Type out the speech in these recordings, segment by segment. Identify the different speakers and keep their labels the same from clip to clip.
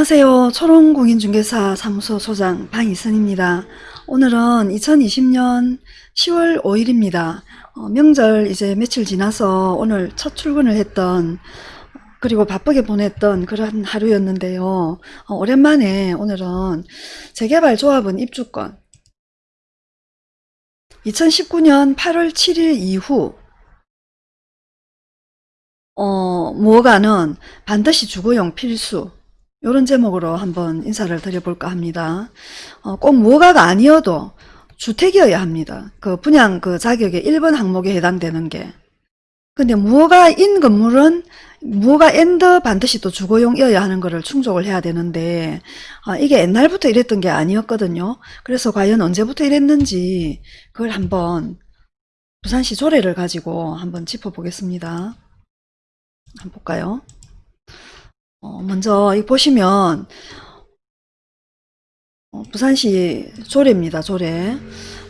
Speaker 1: 안녕하세요. 초롱공인중개사 사무소 소장 방이선입니다. 오늘은 2020년 10월 5일입니다. 어, 명절 이제 며칠 지나서 오늘 첫 출근을 했던 그리고 바쁘게 보냈던 그런 하루였는데요. 어, 오랜만에 오늘은 재개발 조합원 입주권 2019년 8월 7일 이후 어, 무허가는 반드시 주거용 필수 이런 제목으로 한번 인사를 드려볼까 합니다. 어, 꼭 무허가가 아니어도 주택이어야 합니다. 그 분양 그 자격의 1번 항목에 해당되는 게. 근데 무허가인 건물은 무허가 and 반드시 또 주거용이어야 하는 것을 충족을 해야 되는데 어, 이게 옛날부터 이랬던 게 아니었거든요. 그래서 과연 언제부터 이랬는지 그걸 한번 부산시 조례를 가지고 한번 짚어보겠습니다. 한번 볼까요? 어, 먼저 이 보시면 어, 부산시 조례입니다. 조례.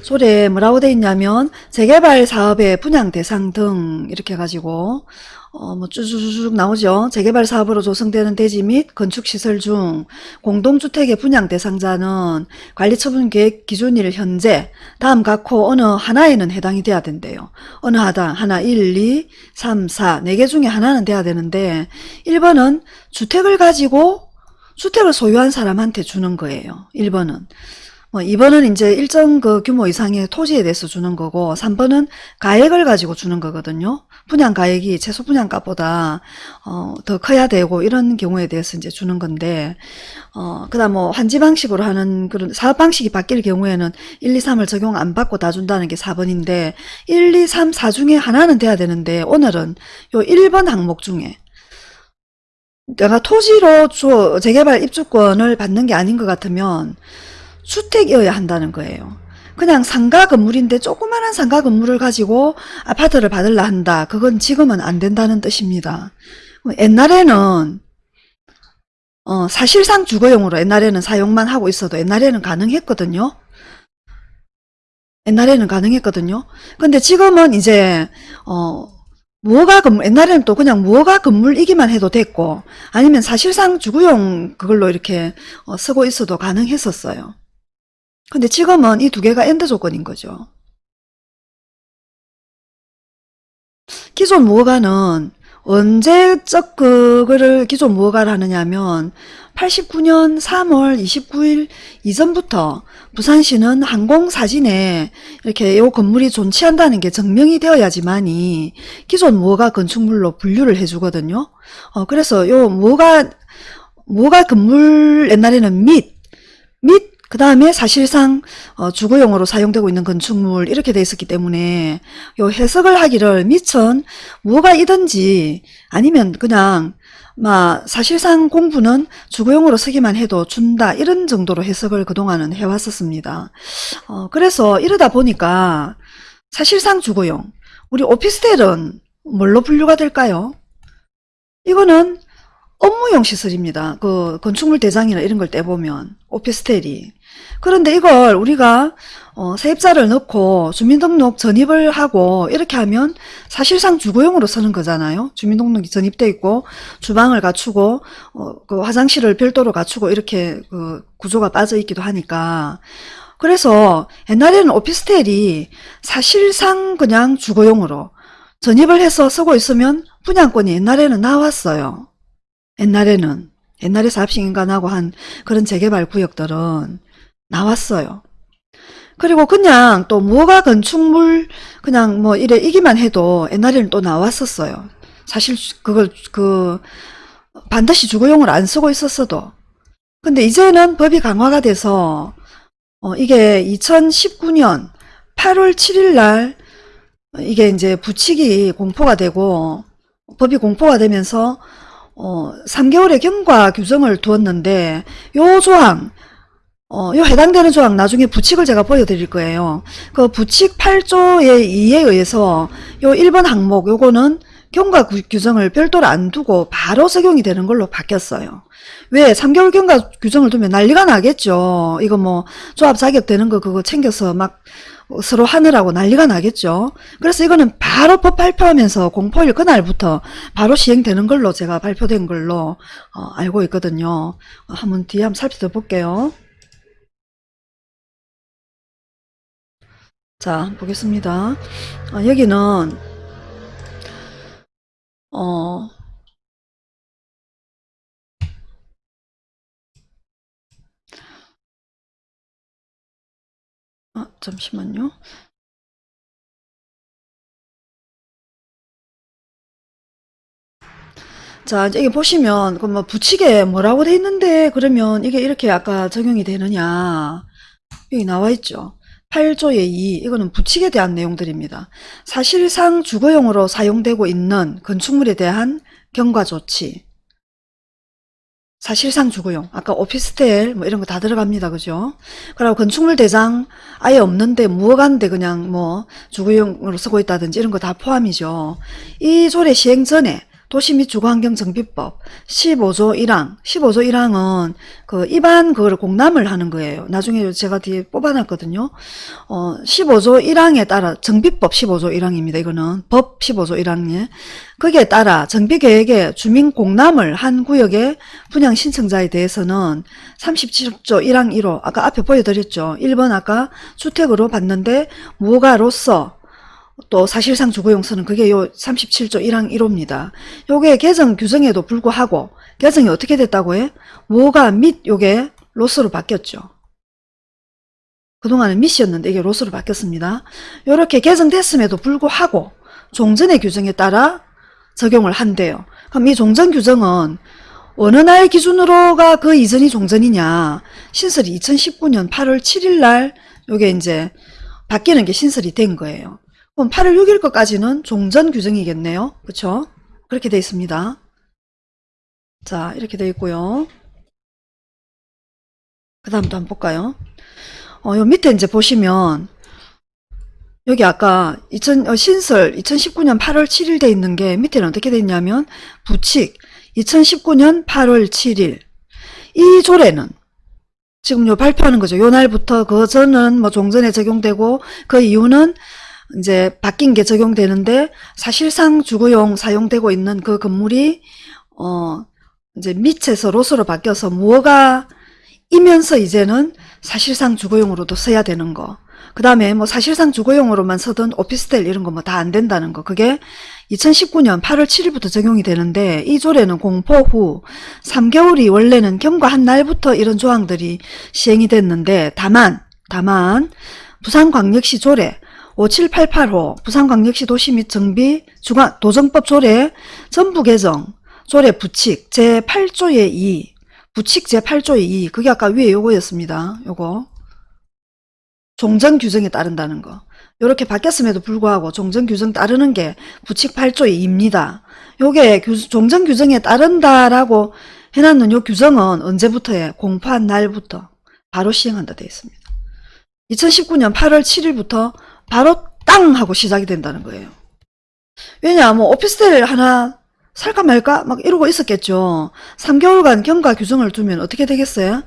Speaker 1: 조례 뭐라고 돼 있냐면 재개발 사업의 분양 대상 등 이렇게 해가지고 어, 뭐 쭈쭈쭈쭉 나오죠. 재개발 사업으로 조성되는 대지 및 건축시설 중 공동주택의 분양 대상자는 관리처분 계획 기준일 현재 다음 각호 어느 하나에는 해당이 돼야 된대요. 어느 하나, 하나 1, 2, 3, 4, 4개 중에 하나는 돼야 되는데 1번은 주택을 가지고 주택을 소유한 사람한테 주는 거예요. 1번은. 뭐 2번은 이제 일정 그 규모 이상의 토지에 대해서 주는 거고 3번은 가액을 가지고 주는 거거든요. 분양 가액이 최소 분양가보다 어, 더 커야 되고 이런 경우에 대해서 이제 주는 건데 어, 그다음 뭐 환지 방식으로 하는 그런 사업 방식이 바뀔 경우에는 1, 2, 3을 적용 안 받고 다 준다는 게 4번인데 1, 2, 3, 4 중에 하나는 돼야 되는데 오늘은 요 1번 항목 중에 내가 토지로 줘 재개발 입주권을 받는 게 아닌 것 같으면 주택이어야 한다는 거예요. 그냥 상가 건물인데 조그마한 상가 건물을 가지고 아파트를 받으려 한다. 그건 지금은 안 된다는 뜻입니다. 옛날에는 어, 사실상 주거용으로 옛날에는 사용만 하고 있어도 옛날에는 가능했거든요. 옛날에는 가능했거든요. 근데 지금은 이제 어, 무허가 건물 옛날에는 또 그냥 무허가 건물이기만 해도 됐고 아니면 사실상 주거용 그걸로 이렇게 어, 쓰고 있어도 가능했었어요. 근데 지금은 이 두 개가 and 조건인 거죠. 기존 무허가는 언제적 그거를 기존 무허가를 하느냐면 89년 3월 29일 이전부터 부산시는 항공사진에 이렇게 요 건물이 존치한다는 게 증명이 되어야지만이 기존 무허가 건축물로 분류를 해주거든요. 어, 그래서 요 무허가 무허가 건물 옛날에는 및, 및 그 다음에 사실상 어, 주거용으로 사용되고 있는 건축물 이렇게 돼 있었기 때문에 요 해석을 하기를 미천 뭐가 이든지 아니면 그냥 막 사실상 공부는 주거용으로 쓰기만 해도 준다 이런 정도로 해석을 그동안은 해왔었습니다. 어, 그래서 이러다 보니까 사실상 주거용 우리 오피스텔은 뭘로 분류가 될까요? 이거는 업무용 시설입니다. 그 건축물 대장이나 이런 걸 떼보면 오피스텔이 그런데 이걸 우리가 어, 세입자를 넣고 주민등록 전입을 하고 이렇게 하면 사실상 주거용으로 쓰는 거잖아요. 주민등록이 전입돼 있고 주방을 갖추고 어, 그 화장실을 별도로 갖추고 이렇게 그 구조가 빠져 있기도 하니까 그래서 옛날에는 오피스텔이 사실상 그냥 주거용으로 전입을 해서 쓰고 있으면 분양권이 옛날에는 나왔어요. 옛날에는 옛날에 사업시행인간하고 한 그런 재개발 구역들은 나왔어요. 그리고 그냥 또 무허가 건축물 그냥 뭐 이래 이기만 해도 옛날에는 또 나왔었어요. 사실 그걸 그 반드시 주거용을 안 쓰고 있었어도 근데 이제는 법이 강화가 돼서 어 이게 2019년 8월 7일 날 이게 이제 부칙이 공포가 되고 법이 공포가 되면서 어, 3개월의 경과 규정을 두었는데 요 조항 어, 요 해당되는 조항 나중에 부칙을 제가 보여드릴 거예요. 그 부칙 8조의 2에 의해서 요 1번 항목 요거는 경과 규정을 별도로 안 두고 바로 적용이 되는 걸로 바뀌었어요. 왜 3개월 경과 규정을 두면 난리가 나겠죠. 이거 뭐 조합 자격 되는 거 그거 챙겨서 막 서로 하느라고 난리가 나겠죠. 그래서 이거는 바로 법 발표하면서 공포일 그날부터 바로 시행되는 걸로 제가 발표된 걸로 어, 알고 있거든요. 어, 한번 뒤에 한번 살펴볼게요. 자, 보겠습니다. 아, 여기는, 어, 아, 잠시만요. 자, 여기 보시면, 그 뭐, 부칙에 뭐라고 돼 있는데, 그러면 이게 이렇게 아까 적용이 되느냐. 여기 나와 있죠. 8조의 2, 이거는 부칙에 대한 내용들입니다. 사실상 주거용으로 사용되고 있는 건축물에 대한 경과 조치. 사실상 주거용. 아까 오피스텔 뭐 이런 거 다 들어갑니다. 그죠? 그리고 건축물 대장 아예 없는데 무어간데 그냥 뭐 주거용으로 쓰고 있다든지 이런 거 다 포함이죠. 이 조례 시행 전에 도시 및 주거환경 정비법 15조 1항 15조 1항은 그 입안 그거를 공람을 하는 거예요. 나중에 제가 뒤에 뽑아놨거든요. 어 15조 1항에 따라 정비법 15조 1항입니다. 이거는 법 15조 1항에 거기에 따라 정비계획에 주민 공람을 한 구역의 분양 신청자에 대해서는 37조 1항 1호 아까 앞에 보여드렸죠. 1번 아까 주택으로 받는데 무가로서 또 사실상 주거용서는 그게 요 37조 1항 1호입니다. 요게 개정 규정에도 불구하고 개정이 어떻게 됐다고 해? 뭐가 및 요게 로스로 바뀌었죠. 그동안은 밑이었는데 이게 로스로 바뀌었습니다. 요렇게 개정됐음에도 불구하고 종전의 규정에 따라 적용을 한대요. 그럼 이 종전 규정은 어느 날 기준으로가 그 이전이 종전이냐 신설이 2019년 8월 7일 날 요게 이제 바뀌는 게 신설이 된 거예요. 그럼 8월 6일 것까지는 종전 규정이겠네요. 그쵸? 그렇게 돼 있습니다. 자, 이렇게 돼 있고요. 그 다음도 한번 볼까요? 어, 요 밑에 이제 보시면, 여기 아까 2000, 어, 신설 2019년 8월 7일 돼 있는 게 밑에는 어떻게 돼 있냐면, 부칙 2019년 8월 7일. 이 조례는 지금 요 발표하는 거죠. 요 날부터 그 전은 뭐 종전에 적용되고 그 이유는 이제 바뀐 게 적용되는데 사실상 주거용 사용되고 있는 그 건물이 어 이제 밑에서 로스로 바뀌어서 무허가 이면서 이제는 사실상 주거용으로도 써야 되는 거. 그 다음에 뭐 사실상 주거용으로만 쓰던 오피스텔 이런 거 뭐 다 안 된다는 거. 그게 2019년 8월 7일부터 적용이 되는데 이 조례는 공포 후 3개월이 원래는 경과한 날부터 이런 조항들이 시행이 됐는데 다만 다만 부산광역시 조례 57885 부산광역시 도시 및 정비 주관 도정법 조례 전부 개정 조례 부칙 제8조의 2 부칙 제8조의 2 그게 아까 위에 요거였습니다. 요거 종전 규정에 따른다는 거 요렇게 바뀌었음에도 불구하고 종전 규정 따르는 게 부칙 8조의 2입니다. 요게 규, 종전 규정에 따른다라고 해놨는 요 규정은 언제부터에 공포한 날부터 바로 시행한다 되어 있습니다. 2019년 8월 7일부터 바로 땅 하고 시작이 된다는 거예요. 왜냐 뭐 오피스텔 하나 살까 말까 막 이러고 있었겠죠. 3개월간 경과 규정을 두면 어떻게 되겠어요?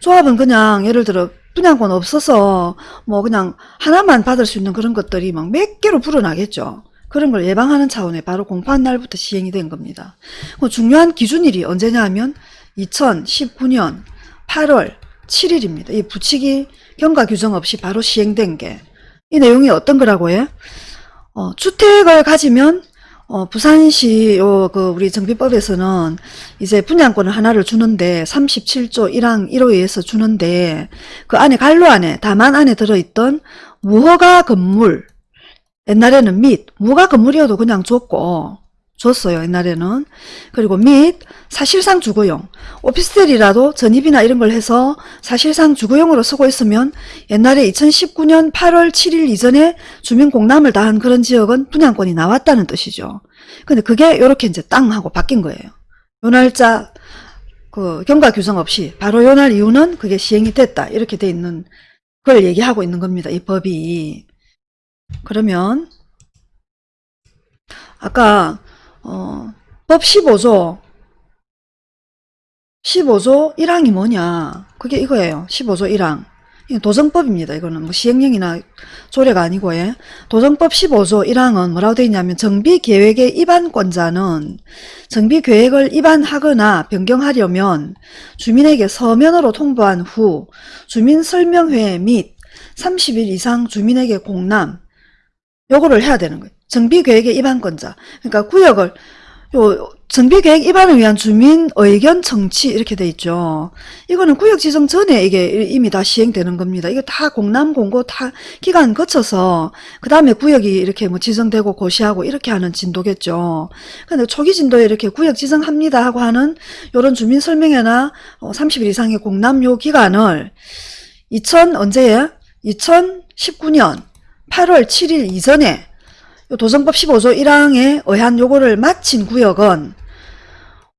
Speaker 1: 조합은 그냥 예를 들어 분양권 없어서 뭐 그냥 하나만 받을 수 있는 그런 것들이 막 몇 개로 불어나겠죠. 그런 걸 예방하는 차원에 바로 공포한 날부터 시행이 된 겁니다. 그 중요한 기준일이 언제냐 하면 2019년 8월 7일입니다. 이 부칙이 경과 규정 없이 바로 시행된 게 이 내용이 어떤 거라고 해? 어, 주택을 가지면 어, 부산시 요 그 우리 정비법에서는 이제 분양권을 하나를 주는데 37조 1항 1호에 의해서 주는데 그 안에 갈로 안에 다만 안에 들어있던 무허가 건물 옛날에는 및 무허가 건물이어도 그냥 줬고 줬어요 옛날에는. 그리고 및 사실상 주거용 오피스텔이라도 전입이나 이런 걸 해서 사실상 주거용으로 쓰고 있으면 옛날에 2019년 8월 7일 이전에 주민 공람을 다한 그런 지역은 분양권이 나왔다는 뜻이죠. 근데 그게 이렇게 이제 땅 하고 바뀐 거예요. 요 날짜 그 경과 규정 없이 바로 요 날 이후는 그게 시행이 됐다. 이렇게 돼 있는 걸 얘기하고 있는 겁니다 이 법이. 그러면 아까 어, 법 15조 15조 1항이 뭐냐 그게 이거예요 15조 1항 이게 도정법입니다. 이거는 뭐 시행령이나 조례가 아니고 예. 도정법 15조 1항은 뭐라고 되어 있냐면 정비계획의 입안권자는 정비계획을 입안하거나 변경하려면 주민에게 서면으로 통보한 후 주민설명회 및 30일 이상 주민에게 공람 요거를 해야 되는 거예요. 정비계획의 입안권자. 그러니까 구역을 요 정비계획 입안을 위한 주민 의견 청취 이렇게 돼 있죠. 이거는 구역 지정 전에 이게 이미 다 시행되는 겁니다. 이거 다 공람 공고 다 기간 거쳐서 그 다음에 구역이 이렇게 뭐 지정되고 고시하고 이렇게 하는 진도겠죠. 근데 초기 진도에 이렇게 구역 지정합니다 하고 하는 요런 주민 설명회나 30일 이상의 공람 요 기간을 2000 언제에 2019년 8월 7일 이전에 요 도정법 15조 1항에 의한 요거를 마친 구역은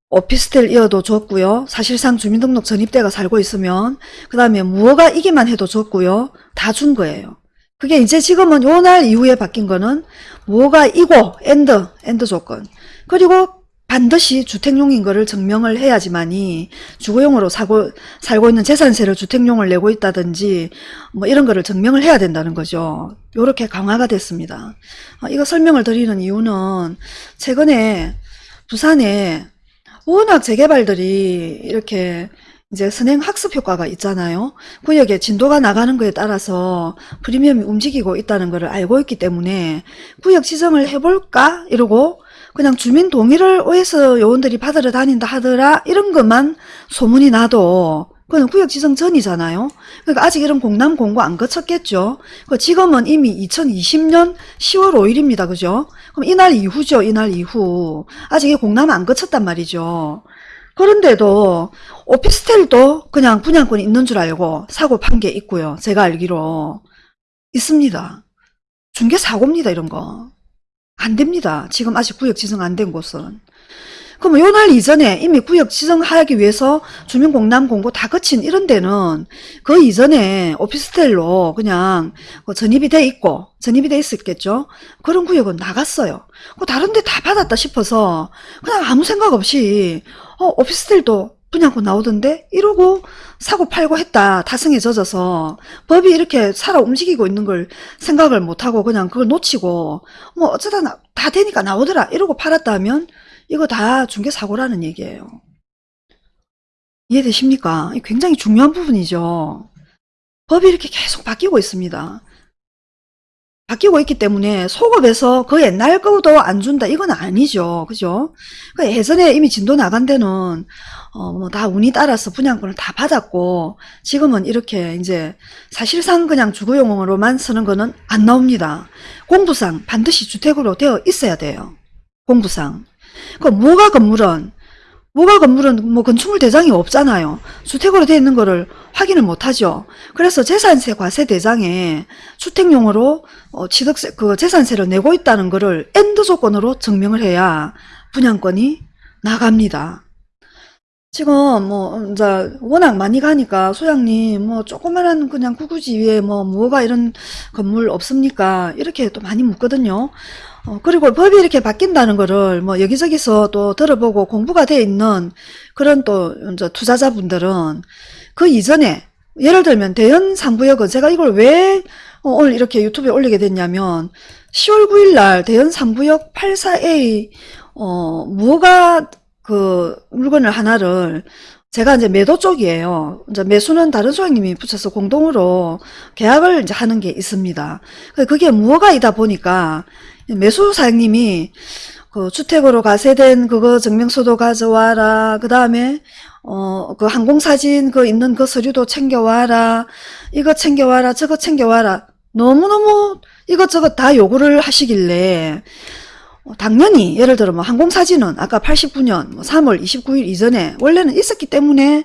Speaker 1: 오피스텔 이어도 줬고요. 사실상 주민등록 전입돼가 살고 있으면 그 다음에 무허가 이기만 해도 줬고요. 다 준 거예요. 그게 이제 지금은 요 날 이후에 바뀐 거는 무허가 이고 and and 조건 그리고 반드시 주택용인 거를 증명을 해야지만이 주거용으로 사고, 살고 있는 재산세를 주택용을 내고 있다든지 뭐 이런 거를 증명을 해야 된다는 거죠. 요렇게 강화가 됐습니다. 어, 이거 설명을 드리는 이유는 최근에 부산에 워낙 재개발들이 이렇게 이제 선행 학습 효과가 있잖아요. 구역에 진도가 나가는 거에 따라서 프리미엄이 움직이고 있다는 것을 알고 있기 때문에 구역 지정을 해볼까? 이러고 그냥 주민 동의를 OS 요원들이 받으러 다닌다 하더라 이런 것만 소문이 나도 그건 구역 지정 전이잖아요. 그러니까 아직 이런 공람 공고 안 거쳤겠죠. 그 지금은 이미 2020년 10월 5일입니다. 그죠? 그럼 이날 이후죠. 이날 이후. 아직 이 공람 안 거쳤단 말이죠. 그런데도 오피스텔도 그냥 분양권이 있는 줄 알고 사고 판 게 있고요. 제가 알기로 있습니다. 중개 사고입니다. 이런 거. 안 됩니다. 지금 아직 구역 지정 안 된 곳은. 그럼 요날 이전에 이미 구역 지정하기 위해서 주민공람 공고 다 거친 이런 데는 그 이전에 오피스텔로 그냥 뭐 전입이 돼 있고 전입이 돼 있었겠죠. 그런 구역은 나갔어요. 그 다른 데 다 받았다 싶어서 그냥 아무 생각 없이 어 오피스텔도 분양권 나오던데 이러고 사고 팔고 했다 타성에 젖어서 법이 이렇게 살아 움직이고 있는 걸 생각을 못하고 그냥 그걸 놓치고 뭐 어쩌다 나, 다 되니까 나오더라 이러고 팔았다 면 이거 다 중개사고라는 얘기예요. 이해되십니까? 굉장히 중요한 부분이죠. 법이 이렇게 계속 바뀌고 있습니다. 바뀌고 있기 때문에 소급에서 그 옛날 거도 안 준다. 이건 아니죠. 그죠? 그 예전에 이미 진도 나간 데는 어뭐 다 운이 따라서 분양권을 다 받았고 지금은 이렇게 이제 사실상 그냥 주거용으로만 쓰는 거는 안 나옵니다. 공부상 반드시 주택으로 되어 있어야 돼요. 공부상. 그 무허가 건물은 무허가 건물은 뭐 건축물 대장이 없잖아요. 주택으로 되어 있는 거를 확인을 못하죠. 그래서 재산세 과세 대장에 주택용으로 어, 취득세 그 재산세를 내고 있다는 거를 and 조건으로 증명을 해야 분양권이 나갑니다. 지금 뭐 이제 워낙 많이 가니까 소장님 뭐 조그만한 그냥 구구지 위에 뭐 뭐가 이런 건물 없습니까? 이렇게 또 많이 묻거든요. 어, 그리고 법이 이렇게 바뀐다는 거를 뭐 여기저기서 또 들어보고 공부가 돼 있는 그런 또 이제 투자자분들은 그 이전에 예를 들면 대연 상부역은 제가 이걸 왜 어, 오늘 이렇게 유튜브에 올리게 됐냐면 10월 9일 날 대연 상부역 84A 어 뭐가 그 물건을 하나를 제가 이제 매도 쪽이에요. 이제 매수는 다른 소장님이 붙여서 공동으로 계약을 이제 하는 게 있습니다. 그게 무허가이다 보니까 매수 사장님이 그 주택으로 가세된 그거 증명서도 가져와라. 그 다음에 어 그 항공사진 그 있는 그 서류도 챙겨와라. 이거 챙겨와라. 저거 챙겨와라. 너무너무 이것저것 다 요구를 하시길래 어, 당연히 예를 들어 뭐 항공사진은 아까 89년 3월 뭐 29일 이전에 원래는 있었기 때문에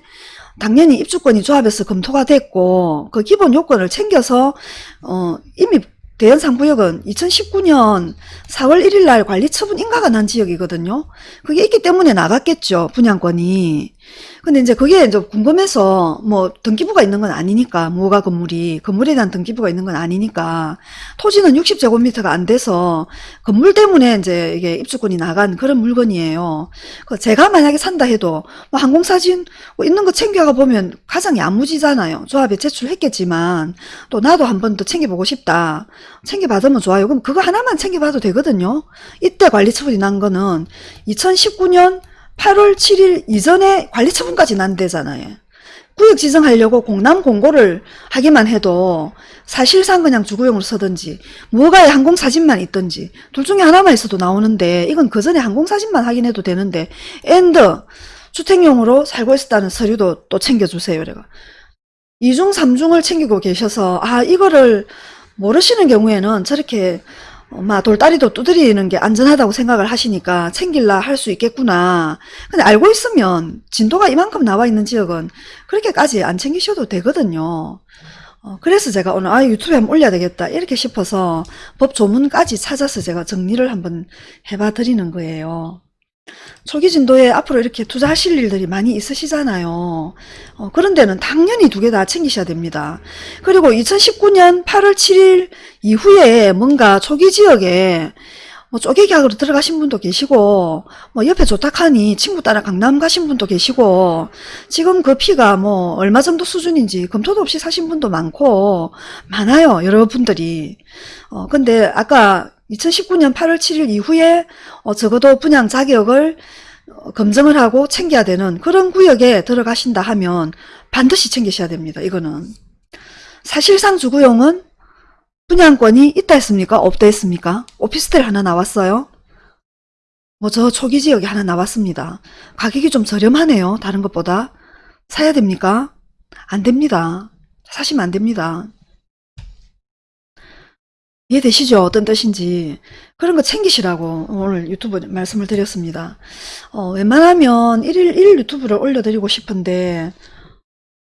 Speaker 1: 당연히 입주권이 조합에서 검토가 됐고 그 기본 요건을 챙겨서 어 이미 대연상구역은 2019년 4월 1일 날 관리 처분 인가가 난 지역이거든요. 그게 있기 때문에 나갔겠죠. 분양권이. 근데 이제 그게 이제 궁금해서 뭐 등기부가 있는 건 아니니까 무허가 건물이 건물에 대한 등기부가 있는 건 아니니까 토지는 60제곱미터가 안 돼서 건물 때문에 이제 이게 입주권이 나간 그런 물건이에요. 그 제가 만약에 산다 해도 뭐 항공사진 뭐 있는 거 챙겨가 보면 가장 야무지잖아요. 조합에 제출했겠지만 또 나도 한 번 더 챙겨보고 싶다. 챙겨받으면 좋아요. 그럼 그거 하나만 챙겨봐도 되거든요. 이때 관리처분이 난 거는 2019년 8월 7일 이전에 관리처분까지 난 데잖아요. 구역 지정하려고 공람 공고를 하기만 해도 사실상 그냥 주거용으로 쓰든지 무허가에 항공사진만 있든지 둘 중에 하나만 있어도 나오는데 이건 그 전에 항공사진만 확인해도 되는데 and 주택용으로 살고 있었다는 서류도 또 챙겨주세요. 내가 이중 삼중을 챙기고 계셔서 아 이거를 모르시는 경우에는 저렇게 막 돌다리도 두드리는 게 안전하다고 생각을 하시니까 챙길라 할 수 있겠구나. 근데 알고 있으면 진도가 이만큼 나와 있는 지역은 그렇게까지 안 챙기셔도 되거든요. 어, 그래서 제가 오늘 아 유튜브에 한번 올려야 되겠다 이렇게 싶어서 법 조문까지 찾아서 제가 정리를 한번 해봐 드리는 거예요. 초기 진도에 앞으로 이렇게 투자하실 일들이 많이 있으시잖아요. 어, 그런 데는 당연히 두 개 다 챙기셔야 됩니다. 그리고 2019년 8월 7일 이후에 뭔가 초기 지역에 뭐 쪼개 계약으로 들어가신 분도 계시고 뭐 옆에 좋다하니 친구 따라 강남 가신 분도 계시고 지금 그 피가 뭐 얼마 정도 수준인지 검토도 없이 사신 분도 많고 많아요 여러분들이 어 근데 아까 2019년 8월 7일 이후에 어 적어도 분양 자격을 어, 검증을 하고 챙겨야 되는 그런 구역에 들어가신다 하면 반드시 챙기셔야 됩니다 이거는 사실상 주구용은 분양권이 있다 했습니까? 없다 했습니까? 오피스텔 하나 나왔어요? 뭐 저 초기 지역에 하나 나왔습니다. 가격이 좀 저렴하네요. 다른 것보다. 사야 됩니까? 안 됩니다. 사시면 안 됩니다. 이해되시죠? 어떤 뜻인지. 그런 거 챙기시라고 오늘 유튜브 말씀을 드렸습니다. 어, 웬만하면 1일 1 유튜브를 올려드리고 싶은데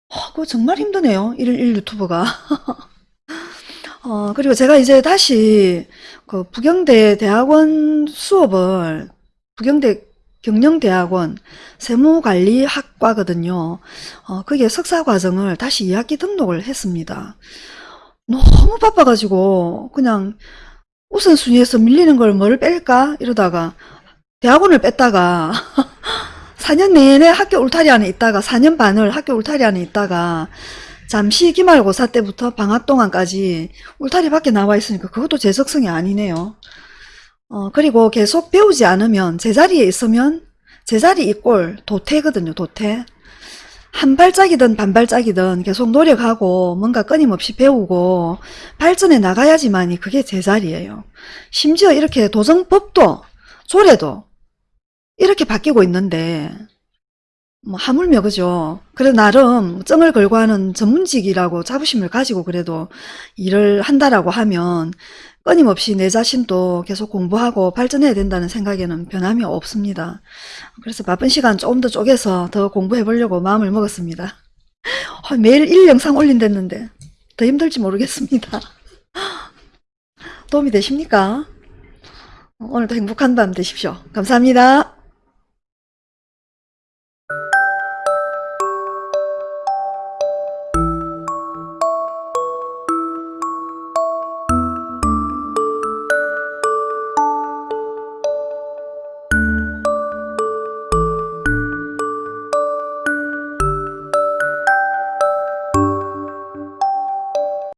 Speaker 1: 어, 그거 정말 힘드네요. 1일 1 유튜브가. 어, 그리고 제가 이제 다시 그 부경대 대학원 수업을 부경대 경영대학원 세무관리학과거든요. 어, 그게 석사과정을 다시 2학기 등록을 했습니다. 너무 바빠가지고 그냥 우선순위에서 밀리는 걸 뭐를 뺄까 이러다가 대학원을 뺐다가 4년 내내 학교 울타리 안에 있다가 4년 반을 학교 울타리 안에 있다가 잠시 기말고사 때부터 방학 동안까지 울타리 밖에 나와 있으니까 그것도 제 적성이 아니네요. 어, 그리고 계속 배우지 않으면 제자리에 있으면 제자리 이꼴 도태거든요. 도태. 한 발짝이든 반발짝이든 계속 노력하고 뭔가 끊임없이 배우고 발전해 나가야지만이 그게 제자리예요. 심지어 이렇게 도정법도 조례도 이렇게 바뀌고 있는데 뭐 하물며 그죠. 그래 나름 정을 걸고 하는 전문직이라고 자부심을 가지고 그래도 일을 한다라고 하면 끊임없이 내 자신도 계속 공부하고 발전해야 된다는 생각에는 변함이 없습니다. 그래서 바쁜 시간 조금 더 쪼개서 더 공부해 보려고 마음을 먹었습니다. 아, 매일 일 영상 올린댔는데 더 힘들지 모르겠습니다. 도움이 되십니까? 오늘도 행복한 밤 되십시오. 감사합니다.